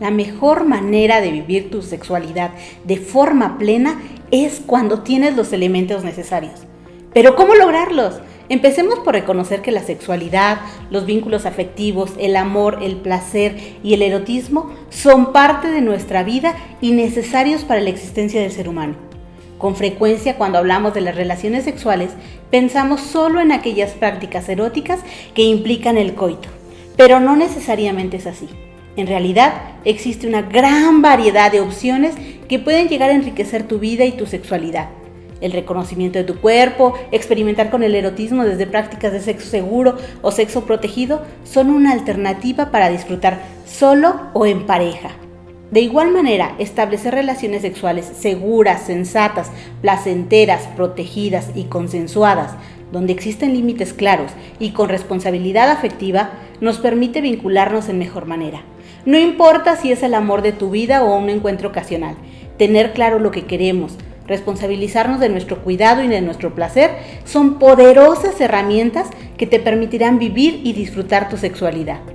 La mejor manera de vivir tu sexualidad de forma plena es cuando tienes los elementos necesarios. Pero ¿cómo lograrlos? Empecemos por reconocer que la sexualidad, los vínculos afectivos, el amor, el placer y el erotismo son parte de nuestra vida y necesarios para la existencia del ser humano. Con frecuencia cuando hablamos de las relaciones sexuales pensamos solo en aquellas prácticas eróticas que implican el coito, pero no necesariamente es así. En realidad, existe una gran variedad de opciones que pueden llegar a enriquecer tu vida y tu sexualidad. El reconocimiento de tu cuerpo, experimentar con el erotismo desde prácticas de sexo seguro o sexo protegido son una alternativa para disfrutar solo o en pareja. De igual manera, establecer relaciones sexuales seguras, sensatas, placenteras, protegidas y consensuadas, donde existen límites claros y con responsabilidad afectiva, nos permite vincularnos en mejor manera. No importa si es el amor de tu vida o un encuentro ocasional, tener claro lo que queremos, responsabilizarnos de nuestro cuidado y de nuestro placer son poderosas herramientas que te permitirán vivir y disfrutar tu sexualidad.